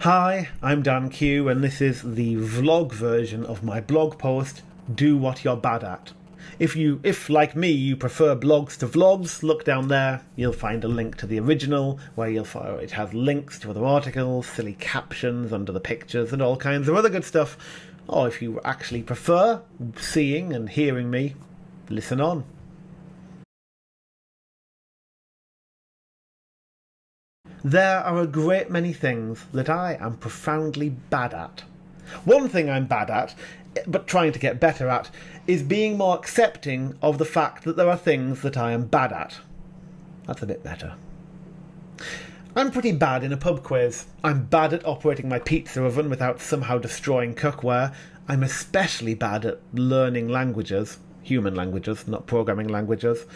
Hi, I'm Dan Q, and this is the vlog version of my blog post, Do What You're Bad At. If you, if like me, you prefer blogs to vlogs, look down there. You'll find a link to the original, where you'll find it has links to other articles, silly captions under the pictures, and all kinds of other good stuff. Or if you actually prefer seeing and hearing me, listen on. There are a great many things that I am profoundly bad at. One thing I'm bad at, but trying to get better at, is being more accepting of the fact that there are things that I am bad at. That's a bit better. I'm pretty bad in a pub quiz. I'm bad at operating my pizza oven without somehow destroying cookware. I'm especially bad at learning languages, human languages, not programming languages.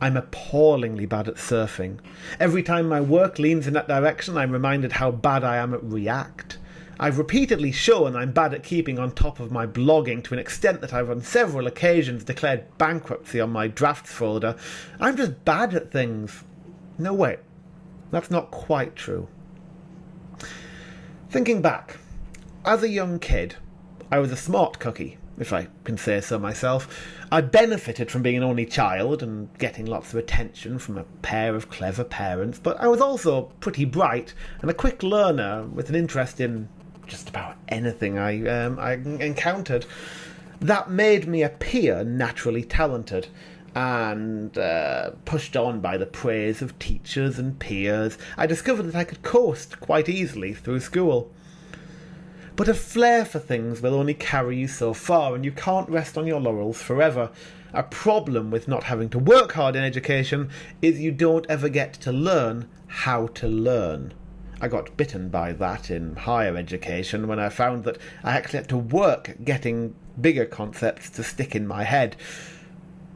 I'm appallingly bad at surfing. Every time my work leans in that direction, I'm reminded how bad I am at React. I've repeatedly shown I'm bad at keeping on top of my blogging to an extent that I've on several occasions declared bankruptcy on my drafts folder. I'm just bad at things. No, wait. That's not quite true. Thinking back, as a young kid, I was a smart cookie if I can say so myself. I benefited from being an only child and getting lots of attention from a pair of clever parents, but I was also pretty bright and a quick learner with an interest in just about anything I, um, I encountered. That made me appear naturally talented and uh, pushed on by the praise of teachers and peers, I discovered that I could coast quite easily through school. But a flair for things will only carry you so far, and you can't rest on your laurels forever. A problem with not having to work hard in education is you don't ever get to learn how to learn. I got bitten by that in higher education when I found that I actually had to work getting bigger concepts to stick in my head.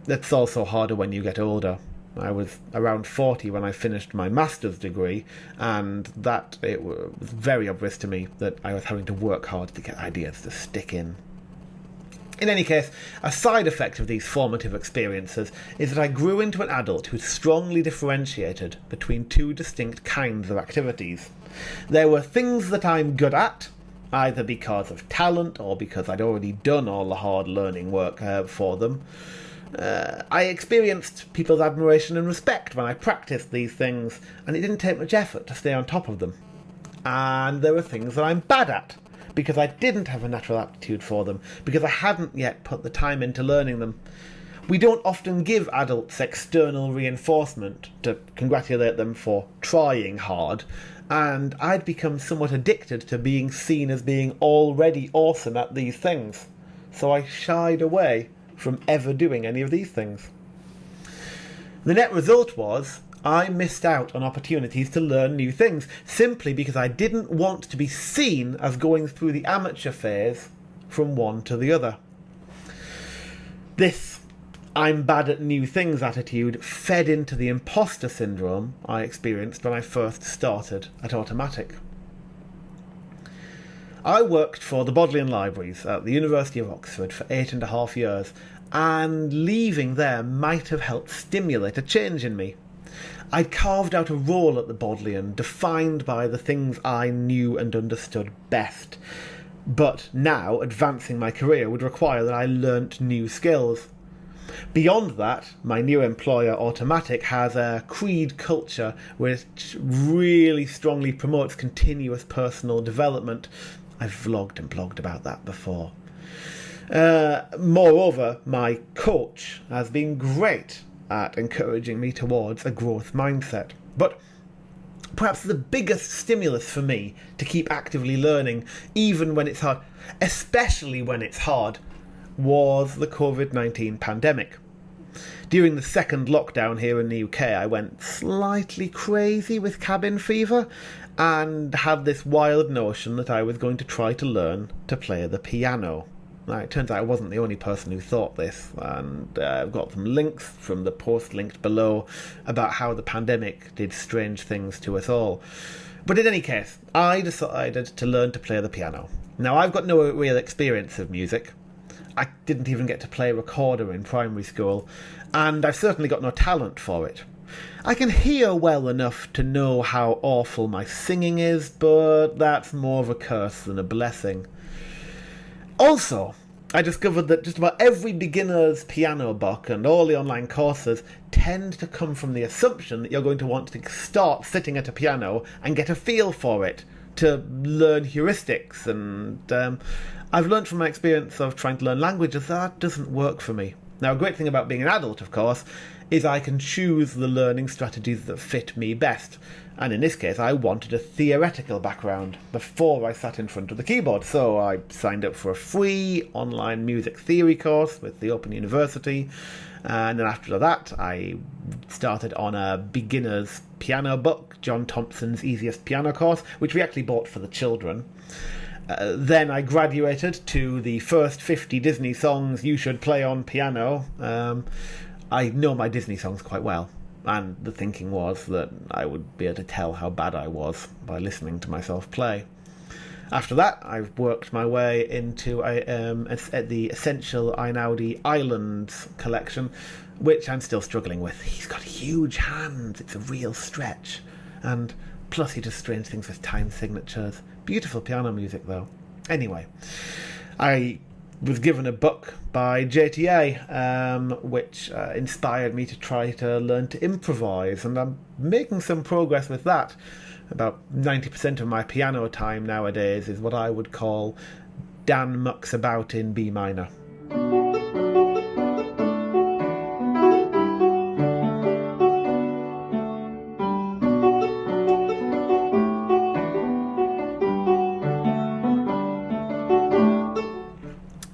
That's also harder when you get older. I was around 40 when I finished my master's degree, and that it was very obvious to me that I was having to work hard to get ideas to stick in. In any case, a side effect of these formative experiences is that I grew into an adult who strongly differentiated between two distinct kinds of activities. There were things that I'm good at, either because of talent or because I'd already done all the hard learning work uh, for them. Uh, I experienced people's admiration and respect when I practiced these things, and it didn't take much effort to stay on top of them. And there were things that I'm bad at, because I didn't have a natural aptitude for them, because I hadn't yet put the time into learning them. We don't often give adults external reinforcement to congratulate them for trying hard, and I'd become somewhat addicted to being seen as being already awesome at these things. So I shied away from ever doing any of these things. The net result was I missed out on opportunities to learn new things simply because I didn't want to be seen as going through the amateur phase from one to the other. This I'm bad at new things attitude fed into the imposter syndrome I experienced when I first started at Automattic. I worked for the Bodleian Libraries at the University of Oxford for eight and a half years, and leaving there might have helped stimulate a change in me. I'd carved out a role at the Bodleian, defined by the things I knew and understood best. But now, advancing my career would require that I learnt new skills. Beyond that, my new employer, Automattic, has a creed culture which really strongly promotes continuous personal development I've vlogged and blogged about that before. Uh, moreover, my coach has been great at encouraging me towards a growth mindset. But perhaps the biggest stimulus for me to keep actively learning, even when it's hard, especially when it's hard, was the COVID 19 pandemic. During the second lockdown here in the UK, I went slightly crazy with cabin fever and had this wild notion that I was going to try to learn to play the piano. Now, it turns out I wasn't the only person who thought this, and uh, I've got some links from the post linked below about how the pandemic did strange things to us all. But in any case, I decided to learn to play the piano. Now, I've got no real experience of music. I didn't even get to play a recorder in primary school, and I've certainly got no talent for it. I can hear well enough to know how awful my singing is, but that's more of a curse than a blessing. Also, I discovered that just about every beginner's piano book and all the online courses tend to come from the assumption that you're going to want to start sitting at a piano and get a feel for it, to learn heuristics. And um, I've learned from my experience of trying to learn languages that doesn't work for me. Now, a great thing about being an adult, of course, is I can choose the learning strategies that fit me best. And in this case, I wanted a theoretical background before I sat in front of the keyboard. So I signed up for a free online music theory course with the Open University. And then after that, I started on a beginner's piano book, John Thompson's Easiest Piano Course, which we actually bought for the children. Uh, then I graduated to the first 50 Disney songs you should play on piano. Um, I know my Disney songs quite well and the thinking was that I would be able to tell how bad I was by listening to myself play. After that, I've worked my way into a, um, a, the Essential Einaudi Islands collection, which I'm still struggling with. He's got huge hands, it's a real stretch. And plus, he does strange things with time signatures. Beautiful piano music, though. Anyway, I was given a book by JTA, um, which uh, inspired me to try to learn to improvise, and I'm making some progress with that. About 90% of my piano time nowadays is what I would call Dan mucks about in B minor.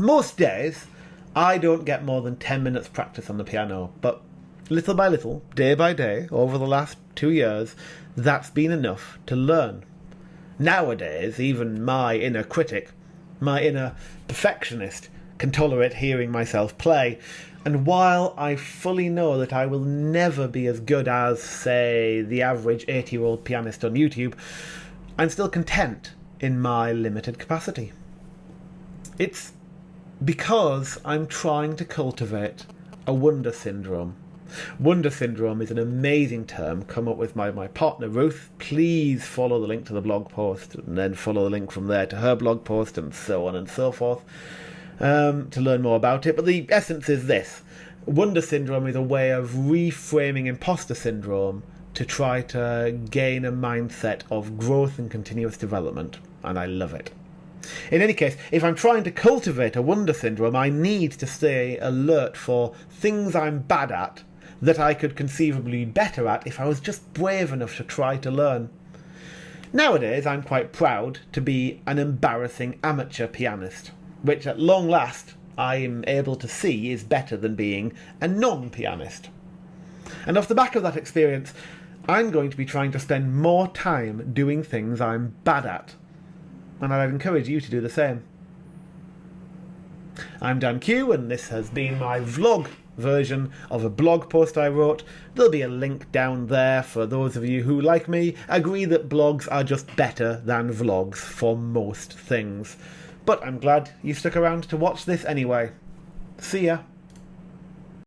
Most days, I don't get more than 10 minutes practice on the piano, but little by little, day by day, over the last two years, that's been enough to learn. Nowadays, even my inner critic, my inner perfectionist, can tolerate hearing myself play, and while I fully know that I will never be as good as, say, the average 80 year old pianist on YouTube, I'm still content in my limited capacity. It's because I'm trying to cultivate a wonder syndrome. Wonder syndrome is an amazing term come up with by my partner Ruth. Please follow the link to the blog post and then follow the link from there to her blog post and so on and so forth um, to learn more about it. But the essence is this Wonder syndrome is a way of reframing imposter syndrome to try to gain a mindset of growth and continuous development, and I love it. In any case, if I'm trying to cultivate a wonder syndrome, I need to stay alert for things I'm bad at that I could conceivably be better at if I was just brave enough to try to learn. Nowadays, I'm quite proud to be an embarrassing amateur pianist, which at long last I am able to see is better than being a non pianist. And off the back of that experience, I'm going to be trying to spend more time doing things I'm bad at and I'd encourage you to do the same. I'm Dan Q, and this has been my vlog version of a blog post I wrote. There'll be a link down there for those of you who, like me, agree that blogs are just better than vlogs for most things. But I'm glad you stuck around to watch this anyway. See ya.